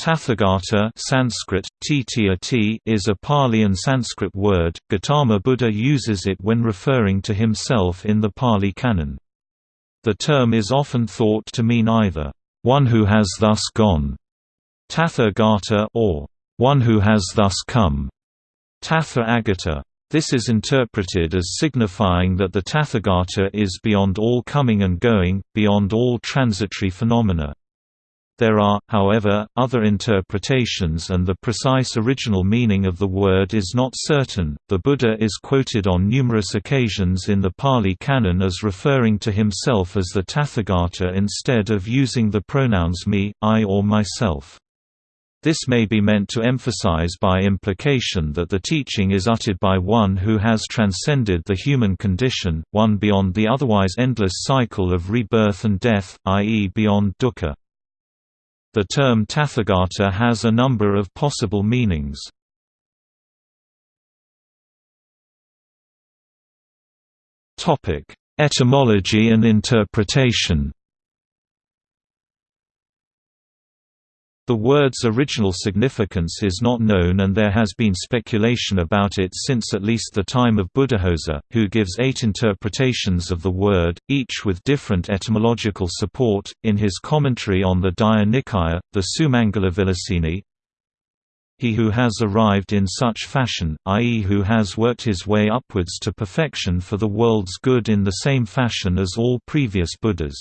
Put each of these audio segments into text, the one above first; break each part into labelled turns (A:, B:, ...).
A: Tathagata Sanskrit, is a Pali and Sanskrit word. Gautama Buddha uses it when referring to himself in the Pali Canon. The term is often thought to mean either, one who has thus gone, Tathagata, or one who has thus come, Tathagata. This is interpreted as signifying that the Tathagata is beyond all coming and going, beyond all transitory phenomena. There are, however, other interpretations and the precise original meaning of the word is not certain. The Buddha is quoted on numerous occasions in the Pali Canon as referring to himself as the Tathagata instead of using the pronouns me, I or myself. This may be meant to emphasize by implication that the teaching is uttered by one who has transcended the human condition, one beyond the otherwise endless cycle of rebirth and death, i.e. beyond dukkha. The term Tathagata has a number of possible meanings. Etymology and interpretation The word's original significance is not known and there has been speculation about it since at least the time of Buddhaghosa, who gives eight interpretations of the word, each with different etymological support. In his commentary on the Digha Nikaya, the Sumangalavilasini, he who has arrived in such fashion, i.e. who has worked his way upwards to perfection for the world's good in the same fashion as all previous Buddhas.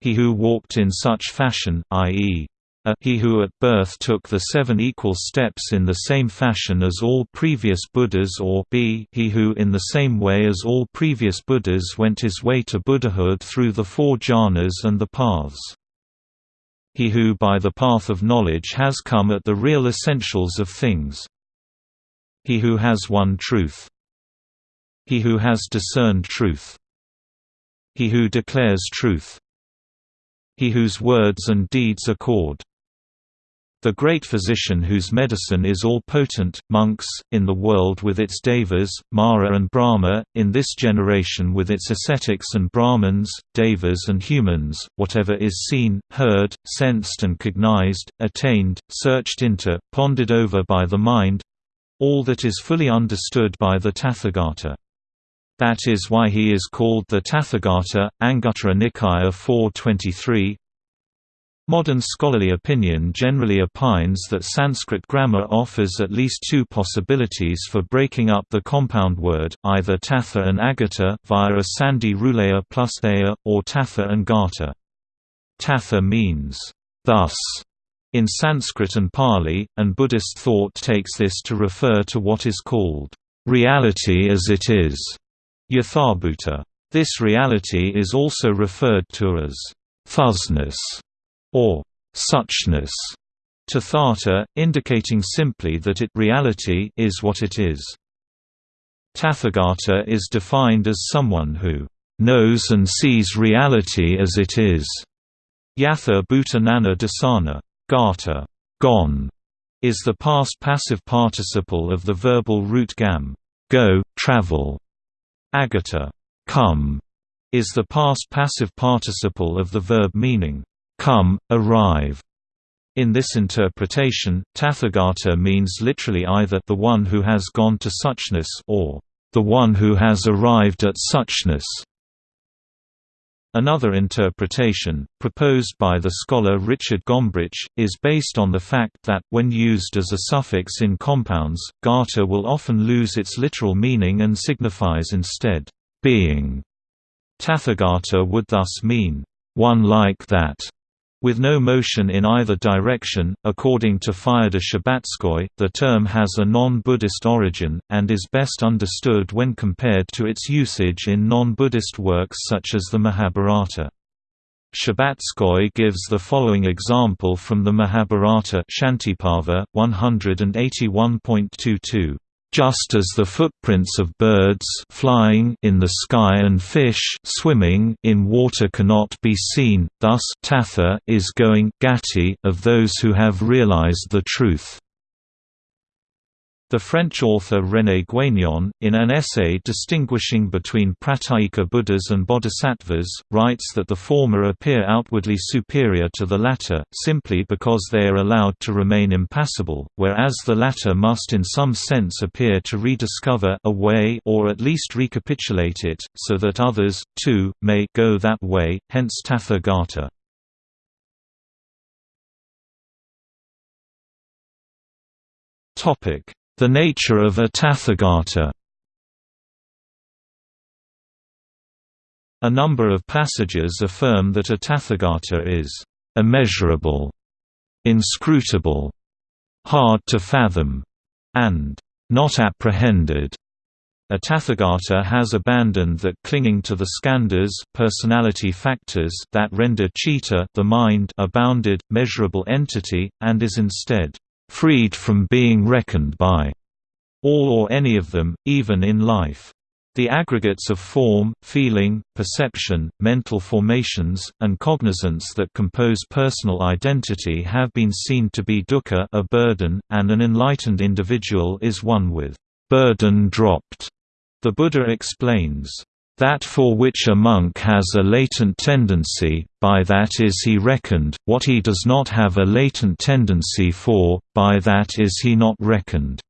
A: He who walked in such fashion, i.e a he who at birth took the seven equal steps in the same fashion as all previous Buddhas or b he who in the same way as all previous Buddhas went his way to Buddhahood through the four jhanas and the paths. He who by the path of knowledge has come at the real essentials of things. He who has one truth. He who has discerned truth. He who declares truth. He whose words and deeds accord. The great physician whose medicine is all-potent, monks, in the world with its devas, Mara and Brahma, in this generation with its ascetics and Brahmins, devas and humans, whatever is seen, heard, sensed and cognized, attained, searched into, pondered over by the mind—all that is fully understood by the Tathagata. That is why he is called the Tathagata, Anguttara Nikaya 423, Modern scholarly opinion generally opines that Sanskrit grammar offers at least two possibilities for breaking up the compound word, either tatha and agata via a sandhi rulaya plus aya, or tatha and gata. Tatha means, thus, in Sanskrit and Pali, and Buddhist thought takes this to refer to what is called, reality as it is, yathabhuta. This reality is also referred to as thusness or suchness to Tathata, indicating simply that it reality is what it is. Tathagata is defined as someone who knows and sees reality as it is. Yatha Bhutanana Dasana. Gata gone, is the past passive participle of the verbal root gam go, travel. Agata come, is the past passive participle of the verb meaning come, arrive. In this interpretation, Tathagata means literally either the one who has gone to suchness or the one who has arrived at suchness. Another interpretation, proposed by the scholar Richard Gombrich, is based on the fact that, when used as a suffix in compounds, gata will often lose its literal meaning and signifies instead, being. Tathagata would thus mean, one like that. With no motion in either direction, according to Fyodor Shcherbatskoy, the term has a non-Buddhist origin, and is best understood when compared to its usage in non-Buddhist works such as the Mahabharata. Shcherbatskoy gives the following example from the Mahabharata Shantiparva, 181.22 just as the footprints of birds flying in the sky and fish swimming in water cannot be seen, thus tatha is going gati of those who have realized the truth. The French author René Guénon, in an essay distinguishing between Pratyeka Buddhas and Bodhisattvas, writes that the former appear outwardly superior to the latter, simply because they are allowed to remain impassible, whereas the latter must in some sense appear to rediscover a way or at least recapitulate it, so that others, too, may go that way, hence Tathagata. Topic the nature of a Tathagata A number of passages affirm that a Tathagata is immeasurable, inscrutable, hard to fathom, and not apprehended. A Tathagata has abandoned that clinging to the skandhas personality factors that render citta the mind a bounded, measurable entity, and is instead freed from being reckoned by all or any of them, even in life. The aggregates of form, feeling, perception, mental formations, and cognizance that compose personal identity have been seen to be dukkha a burden, and an enlightened individual is one with burden dropped. The Buddha explains, that for which a monk has a latent tendency, by that is he reckoned, what he does not have a latent tendency for, by that is he not reckoned.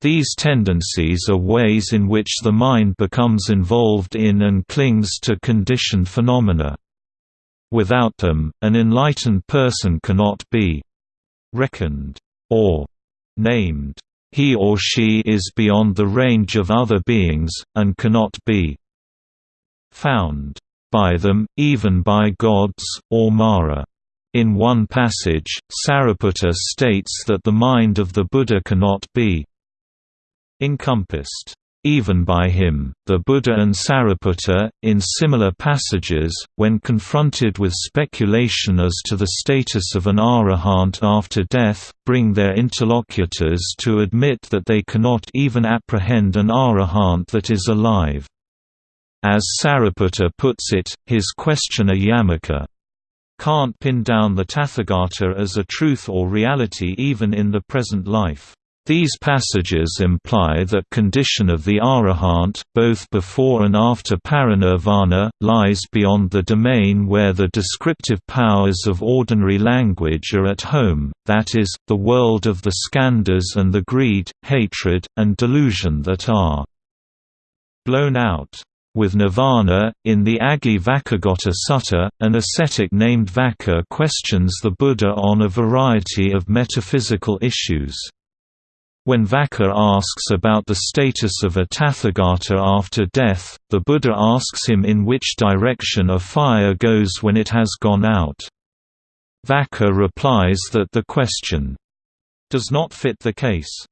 A: These tendencies are ways in which the mind becomes involved in and clings to conditioned phenomena. Without them, an enlightened person cannot be reckoned, or named. He or she is beyond the range of other beings, and cannot be found by them, even by gods, or Mara. In one passage, Sariputta states that the mind of the Buddha cannot be encompassed even by him. The Buddha and Sariputta, in similar passages, when confronted with speculation as to the status of an arahant after death, bring their interlocutors to admit that they cannot even apprehend an arahant that is alive. As Sariputta puts it, his questioner Yamaka can't pin down the Tathagata as a truth or reality even in the present life. These passages imply that condition of the arahant, both before and after parinirvana, lies beyond the domain where the descriptive powers of ordinary language are at home, that is, the world of the skandhas and the greed, hatred, and delusion that are blown out. With Nirvana, in the Aggi-Vacchagotta Sutta, an ascetic named Vaccha questions the Buddha on a variety of metaphysical issues. When Vaccha asks about the status of a Tathagata after death, the Buddha asks him in which direction a fire goes when it has gone out. Vaccha replies that the question does not fit the case.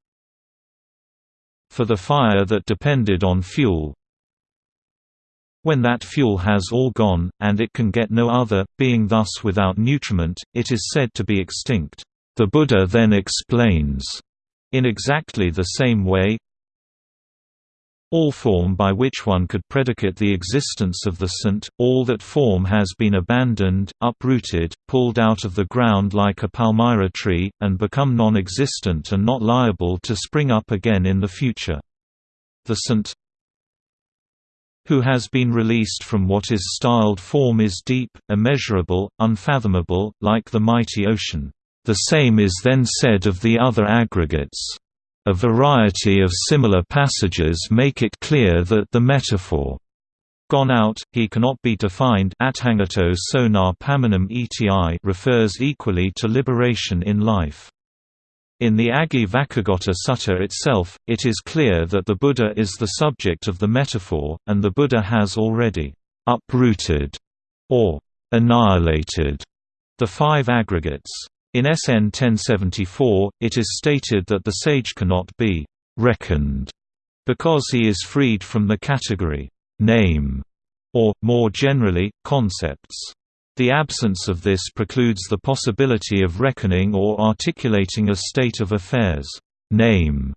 A: For the fire that depended on fuel, when that fuel has all gone, and it can get no other, being thus without nutriment, it is said to be extinct. The Buddha then explains, in exactly the same way, all form by which one could predicate the existence of the saint, all that form has been abandoned, uprooted, pulled out of the ground like a palmyra tree, and become non-existent and not liable to spring up again in the future. The sant, who has been released from what is styled form is deep, immeasurable, unfathomable, like the mighty ocean. The same is then said of the other aggregates. A variety of similar passages make it clear that the metaphor gone out, he cannot be defined refers equally to liberation in life. In the Aggi-Vacchagotta Sutta itself, it is clear that the Buddha is the subject of the metaphor, and the Buddha has already uprooted or annihilated the five aggregates. In SN 1074, it is stated that the sage cannot be reckoned because he is freed from the category name, or, more generally, concepts. The absence of this precludes the possibility of reckoning or articulating a state of affairs. Name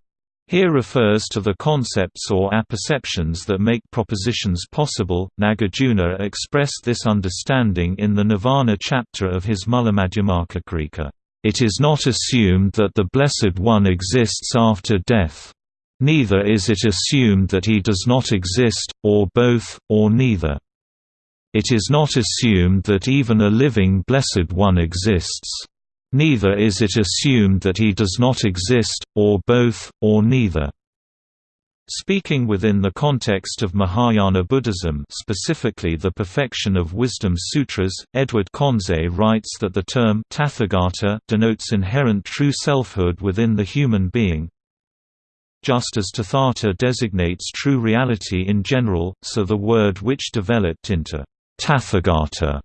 A: here refers to the concepts or apperceptions that make propositions possible. Nagarjuna expressed this understanding in the Nirvana chapter of his Mulamadhyamakakarika. It is not assumed that the Blessed One exists after death. Neither is it assumed that he does not exist, or both, or neither. It is not assumed that even a living Blessed One exists. Neither is it assumed that he does not exist, or both, or neither. Speaking within the context of Mahayana Buddhism specifically the Perfection of Wisdom Sutras, Edward Conze writes that the term Tathagata denotes inherent true selfhood within the human being, just as Tathata designates true reality in general, so the word which developed into Tathagata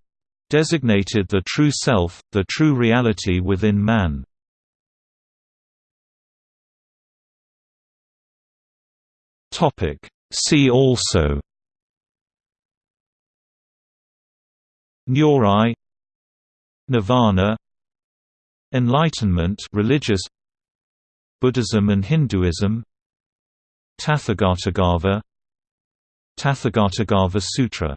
A: designated the true self, the true reality within man. See also Nyorai Nirvana Enlightenment religious Buddhism and Hinduism Tathagatagarbha Tathagatagarbha Sutra